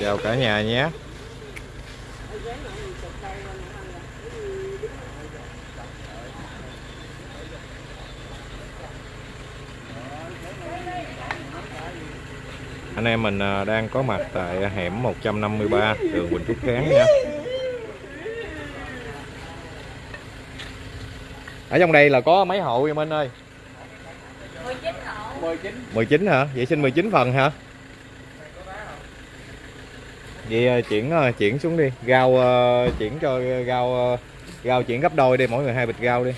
chào cả nhà nhé. Anh em mình à, đang có mặt tại hẻm 153 đường Quỳnh Trúc Kháng nha. Ở trong đây là có mấy hộ em Minh ơi? 19 hộ 19 19 hả? Vậy xin 19 phần hả? Vậy à, chuyển à, chuyển xuống đi. Rau à, chuyển cho rau à, rau chuyển gấp đôi đi mỗi người hai bịch rau đi.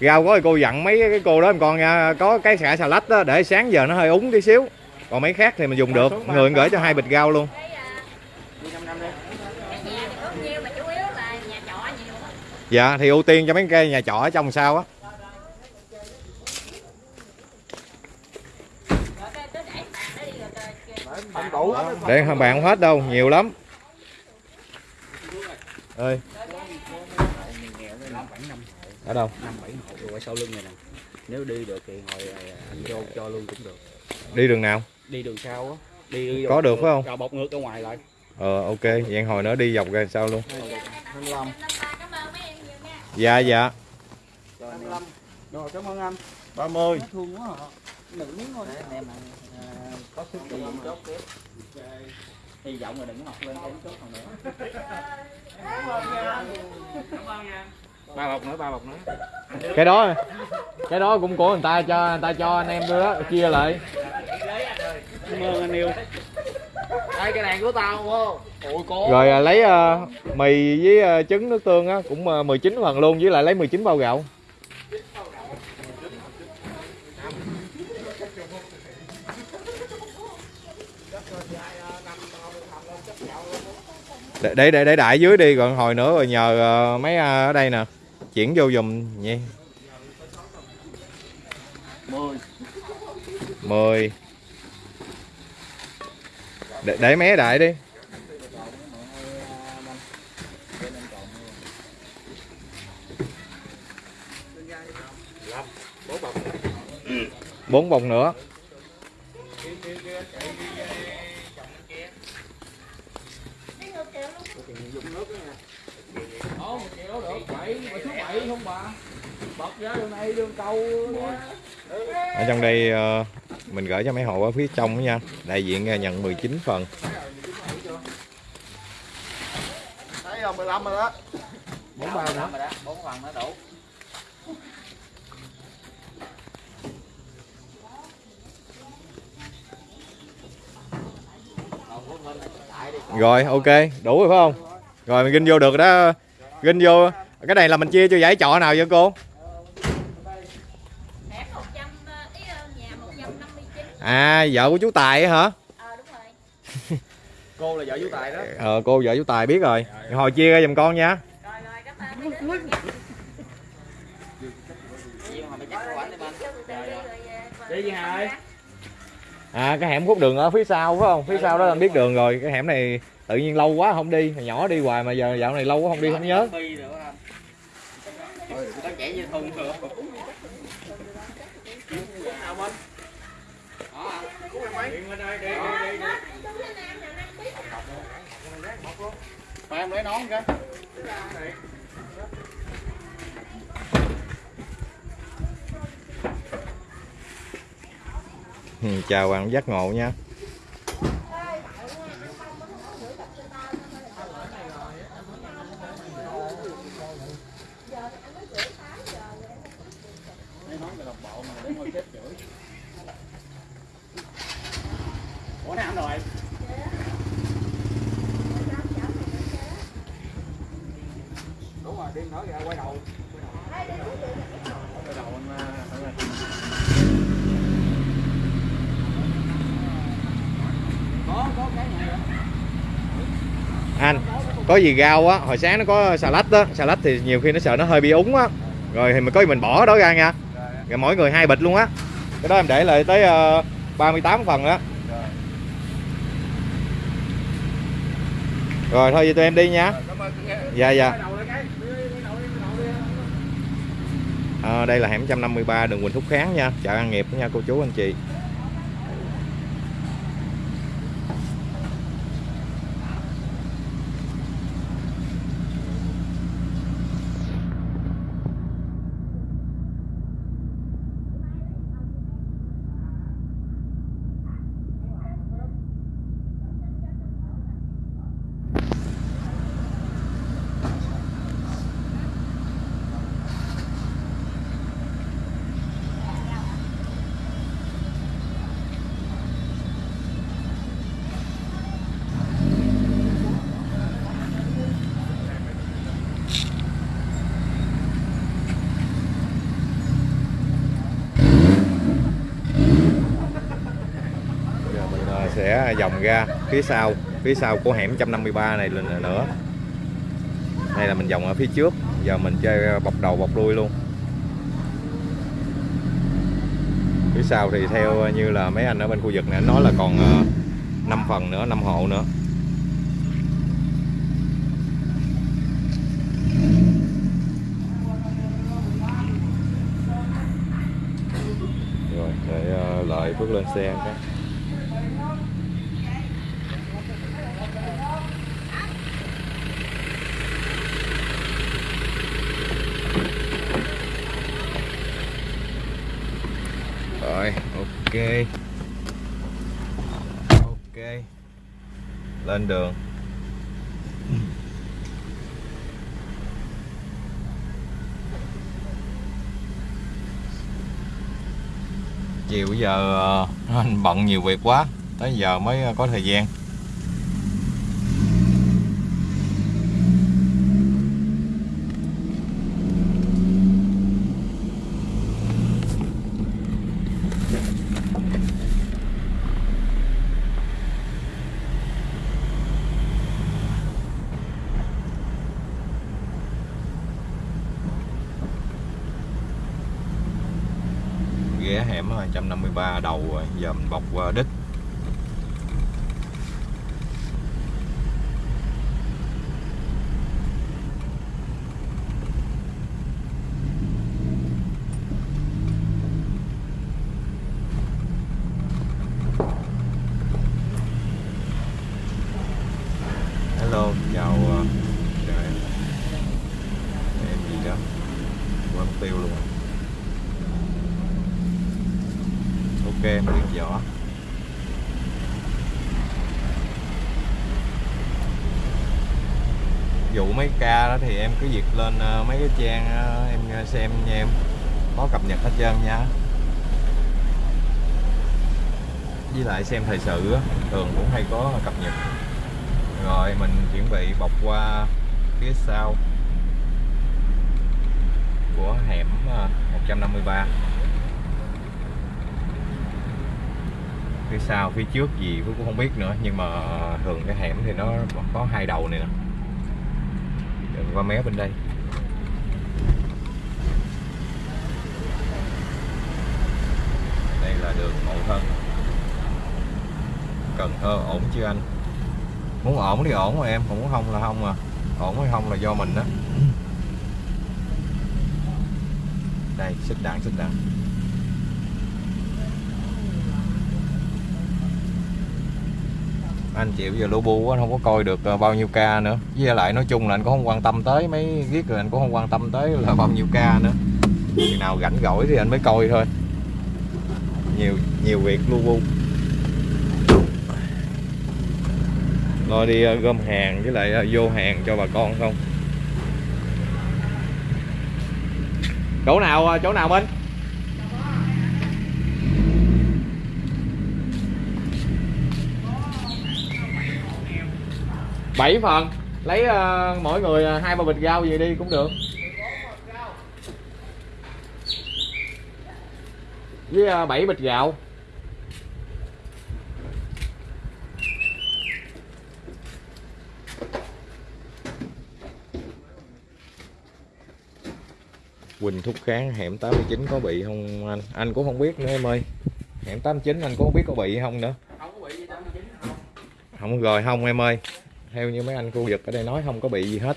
Rau có thì cô dặn mấy cái cô đó em con nha có cái xả xà lách đó để sáng giờ nó hơi úng tí xíu. Còn mấy khác thì mình dùng được. người gửi cho hai bịch rau luôn. Cái đi 5 năm đi. cái nhà thì có nhiêu mà chủ yếu là nhà trọ nhiều á dạ thì ưu tiên cho mấy cái nhà trọ ở trong sao á rồi cái cứ để bàn đó đi rồi rồi- không để bạn không hết đâu nhiều lắm. Ơi ở đâu? Năm bảy hộ rồi ở sau lưng này nè. Nếu đi được thì hồi anh vô cho luôn cũng được. Đi đường nào? Đi đường sau á. Đi Có được phải không? rồi bọc ngược ra ngoài lại. Ờ ok. Vậy hồi nữa đi dọc ra sao luôn? 25 cảm ơn mấy em nhiều nha dạ dạ 25 rồi cảm ơn anh. 30 thương quá hả nữ thôi. Em có sức đi chốt tiếp? Hy vọng là đừng có học lên không chốt còn nữa. Ba bọc nữa ba bọc nữa. Cái đó cái đó cũng của người ta cho người ta cho anh em đó chia lại. Cảm ơn anh yêu đây cái này của tao không rồi à, lấy à, mì với à, trứng nước tương á cũng à, 19 phần luôn với lại lấy 19 bao gạo để để để, để đại dưới đi còn hồi nữa rồi nhờ ờ, mấy ờ, ở đây nè. Chuyển vô dùm nha 10 10 để, để mé đại đi. Bốn bông nữa. Ồ, một triệu được, bảy, bảy số bảy không bà Bật ra đường này, đường cầu ở trong đây ờ, mình gửi cho mấy hộ ở phía trong đó nha. Đại diện ờ, nhận 19 phần. Thấy không, 15 rồi đó. Bốn bao nữa. Rồi đó, bốn phần nó đủ rồi ok đủ rồi phải không? Rồi mình ginh vô được đó. Ginh vô. Cái này là mình chia cho giải trọ nào vậy cô? Hẻm 100 ý nhà 159 à vợ của chú tài á hả? Ờ đúng rồi. Cô là vợ chú Tài đó. Ờ cô vợ chú tài biết rồi. Hồi chia ra giùm con nha. Rồi rồi cảm ơn đi anh Cho à cái hẻm khúc đường ở phía sau phải không? Phía sau đó anh biết đường rồi. Cái hẻm này tự nhiên lâu quá không đi. Hồi nhỏ đi hoài mà giờ dạo này lâu quá không đi không nhớ. Bi nữa anh Ôi, có Ừ, chào bạn giác ngộ nha. Ủa rồi Đúng rồi, đi nữa kìa, quay đầu Quay đầu anh à, anh, anh, có cái này rồi anh có gì rau á hồi sáng nó có xà lách á xà lách thì nhiều khi nó sợ nó hơi bị úng á. Rồi thì mình có gì mình bỏ đó ra nha. Rồi mỗi người hai bịch luôn á. Cái đó em để lại tới ờ, uh, 38 phần đó rồi thôi vậy tụi em đi nha. Dạ dạ. À, đây là hẻm 153 đường Quỳnh Thúc Kháng nha. Chợ An Nghiệp nha cô chú anh chị Giờ mình ờ, sẽ vòng ra phía sau phía sau của hẻm 153 này lần nữa. Đây là mình vòng ở phía trước, giờ mình chơi bọc đầu bọc đuôi luôn. Phía sau thì theo như là mấy anh ở bên khu vực này nói là còn ờ, 5 phần nữa 5 hộ nữa. Rồi, để ờ, lợi bước lên xe cái rồi ok. Ok. Lên đường. Chiều giờ ờ, anh bận nhiều việc quá. Tới giờ mới ờ, có thời gian ghé hẻm 153 đầu rồi giờ mình bọc qua hello chào ờ, chào em em gì đó quên mất tiêu luôn rồi ok em biết vụ mấy ca đó thì em cứ việc lên ờ, mấy cái trang ờ, em ờ, xem nha em. Có cập nhật hết trơn nha. Với lại xem thời sự thường cũng hay có cập nhật. Rồi mình chuẩn bị bọc qua phía sau của hẻm ờ, 153 phía sau, phía trước gì Phước cũng không biết nữa. Nhưng mà thường cái hẻm thì nó có hai đầu này nè. Đừng qua mé bên đây. Đây là đường Mậu Thân. Cần Thơ ổn chưa anh? Muốn ổn thì ổn mà em, không muốn không là không à. Ổn hay không là do mình đó đây, xích đạn xích đạn. Anh chịu giờ lô bu anh không có coi được ờ, bao nhiêu ca nữa. Với lại nói chung là anh cũng không quan tâm tới mấy viết rồi anh cũng không quan tâm tới là bao nhiêu ca nữa. Khi nào rảnh rỗi thì anh mới coi thôi. Nhiều nhiều việc lu bu lo đi ờ, gom hàng với lại ờ, vô hàng cho bà con không chỗ nào chỗ nào minh? Bảy phần lấy ờ, mỗi người ờ, hai ba bịch rau gì đi cũng được với ờ, bảy bịch gạo Quỳnh Thúc Kháng hẻm 89 có bị không anh? Anh cũng không biết nữa em ơi. Hẻm 89 anh cũng không biết có bị không nữa. không có bị gì đâu chính không Không rồi không em ơi. Theo như mấy anh khu vực ở đây nói không có bị gì hết.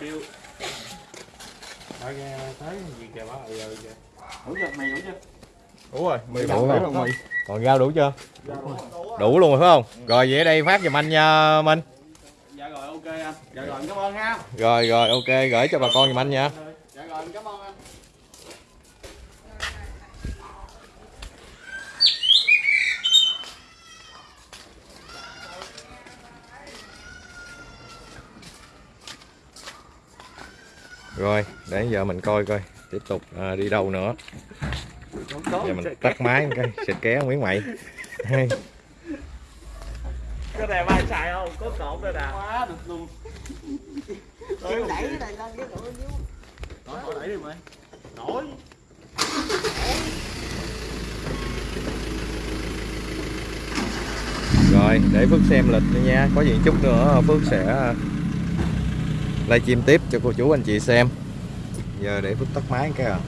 Kêu Tới tới gì kìa bác ơi kìa. đủ chưa mày đủ chưa Đủ rồi, mì đủ rồi rồi. Còn rau đủ chưa? Đủ luôn rồi phải không? Rồi vậy ở đây phát giùm anh nha Minh. dạ rồi ok anh dạ rồi cảm ơn ha Rồi rồi ok gửi cho bà con giùm anh nha. dạ rồi cảm ơn Rồi để giờ mình coi coi. Tiếp tục à, đi đâu nữa. Giờ mình tắt máy một cái xịt ké miếng mày. cái này ai xài không? Có cột đây nè. Quá được luôn. Đẩy cái này lên cái tụi dưới nổi đẩy đi mày. Nổi Rồi để Phước xem lịch nữa nha. Có gì chút nữa Phước sẽ livestream tiếp cho cô chú anh chị xem. Giờ để phút tắt máy cái à.